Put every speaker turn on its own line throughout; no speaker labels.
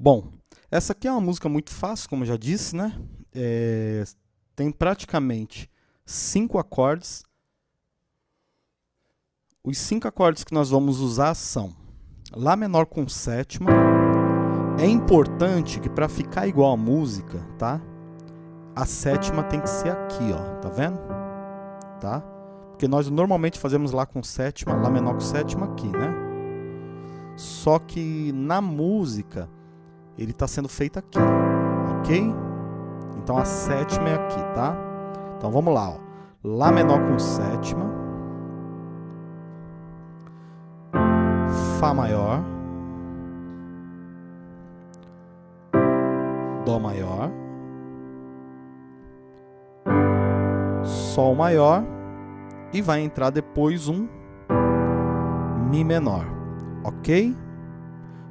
Bom, essa aqui é uma música muito fácil, como eu já disse, né? É, tem praticamente cinco acordes. Os cinco acordes que nós vamos usar são Lá menor com sétima. É importante que para ficar igual a música, tá? A sétima tem que ser aqui, ó, tá vendo? Tá? Porque nós normalmente fazemos Lá com sétima, Lá menor com sétima aqui, né? Só que na música ele está sendo feito aqui, ok? Então a sétima é aqui, tá? Então vamos lá, ó. Lá menor com sétima. Fá maior. Dó maior. Sol maior. E vai entrar depois um Mi menor, ok?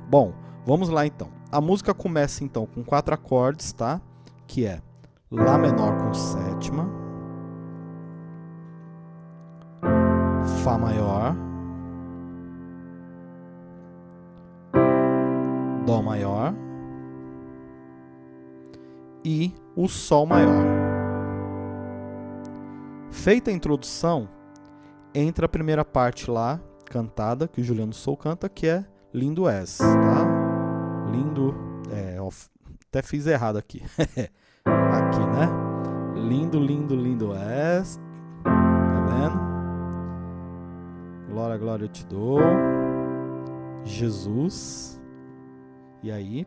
Bom, vamos lá então. A música começa então com quatro acordes, tá? Que é Lá menor com sétima, Fá maior, Dó maior e o Sol maior. Feita a introdução, entra a primeira parte lá, cantada, que o Juliano Sou canta, que é Lindo És, tá? Lindo. É, ó, até fiz errado aqui. aqui, né? Lindo, lindo, lindo és. Tá vendo? Glória, glória eu te dou. Jesus. E aí,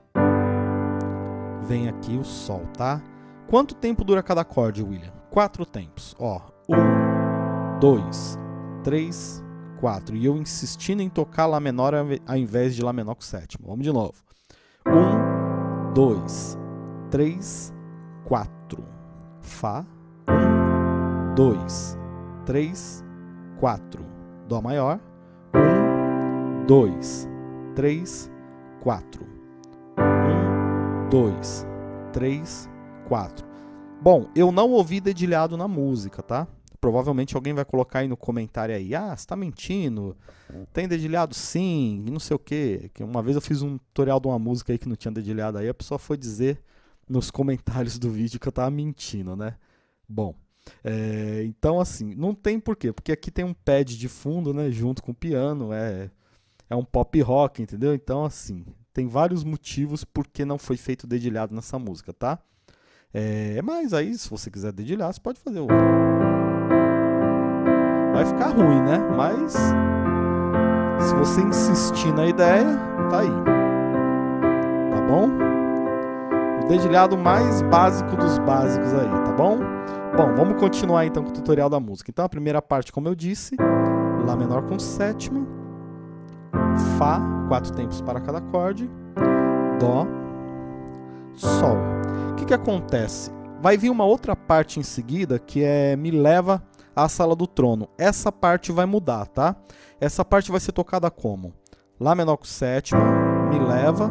vem aqui o sol, tá? Quanto tempo dura cada acorde, William? Quatro tempos. Ó, um, dois, três, quatro. E eu insistindo em tocar Lá menor ao invés de Lá menor com sétimo. Vamos de novo. Um, dois, três, quatro. Fá. Um, dois, três, quatro. Dó maior. Um, dois, três, quatro. Um, dois, três, quatro. Bom, eu não ouvi dedilhado na música, tá? Provavelmente alguém vai colocar aí no comentário aí, ah, você tá mentindo, tem dedilhado sim, não sei o quê. Que uma vez eu fiz um tutorial de uma música aí que não tinha dedilhado aí, a pessoa foi dizer nos comentários do vídeo que eu tava mentindo, né? Bom, é, então assim, não tem porquê, porque aqui tem um pad de fundo, né, junto com o piano, é, é um pop rock, entendeu? Então assim, tem vários motivos por que não foi feito dedilhado nessa música, tá? É, mas aí, se você quiser dedilhar, você pode fazer o vai ficar ruim, né? Mas se você insistir na ideia, tá aí. Tá bom? O dedilhado mais básico dos básicos aí, tá bom? Bom, vamos continuar então com o tutorial da música. Então a primeira parte, como eu disse, Lá menor com sétima, Fá, quatro tempos para cada acorde, Dó, Sol. O que, que acontece? Vai vir uma outra parte em seguida que é Me leva a sala do trono. Essa parte vai mudar, tá? Essa parte vai ser tocada como? Lá menor com sétima, me leva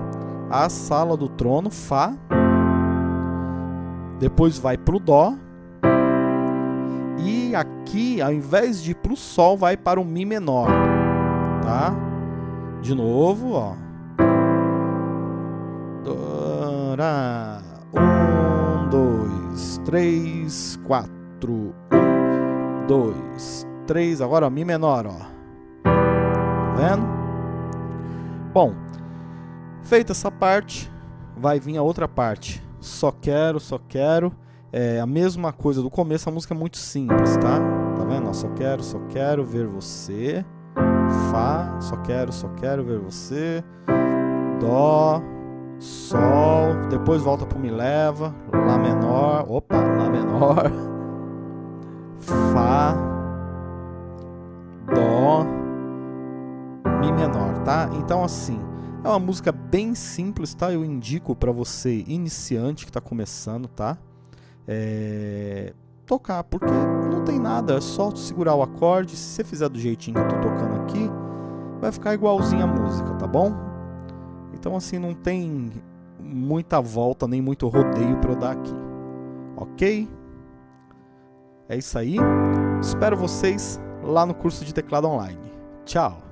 à sala do trono, Fá. Depois vai para o Dó. E aqui, ao invés de ir o Sol, vai para o Mi menor. Tá? De novo, ó. Um, dois, três, quatro. Dois, três. Agora, ó, Mi menor, ó. Tá vendo? Bom, feita essa parte, vai vir a outra parte. Só quero, só quero. É a mesma coisa do começo, a música é muito simples, tá? Tá vendo? Ó, só quero, só quero ver você. Fá, só quero, só quero ver você. Dó, Sol, depois volta pro Mi leva, Lá menor, opa, Lá menor. tá? Então assim, é uma música bem simples, tá? Eu indico para você iniciante que está começando, tá? É... Tocar, porque não tem nada, é só segurar o acorde. Se você fizer do jeitinho que eu tô tocando aqui, vai ficar igualzinho a música, tá bom? Então assim, não tem muita volta, nem muito rodeio para eu dar aqui. Ok? É isso aí. Espero vocês lá no curso de teclado online. Tchau!